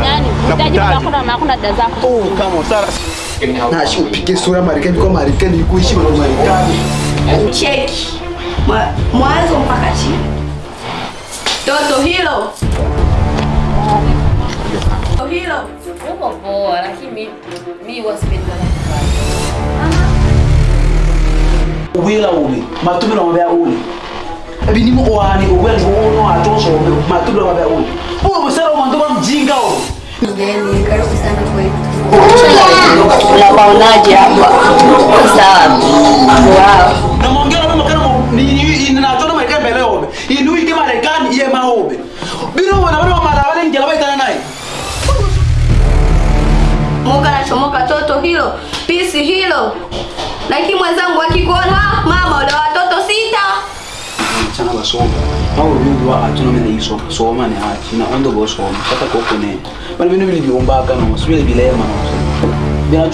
Utaji Nakutaji. hakuna hakuna dada zako. Oh, kama sara. Na upige sura Marekani kwa Marekani kuishi kwa Marekani. Cheki Mwa- mwanzo mpaka chini. Toto hilo Toto hilo Uko poa lakini mimi wasipendi uli, ubi na mbea uli ebinimu owani ubwira Mgeni, karibu sana kwetu. Unapaonaje hapa? Sawa. Wow. na mongera na mama ni ni na marekani mbele obe Inui ike marekani ye maobe Bila wana wana mara wale ngela baitana naye Mungu anachomoka toto hilo, pisi hilo. Lakini mwenzangu akikuona, chana basoma. Awo bintu wa atuna mena yiso soma ne hati na ondo go soma kata ko kone bana bino bili biomba kana sibile bilema no. Bina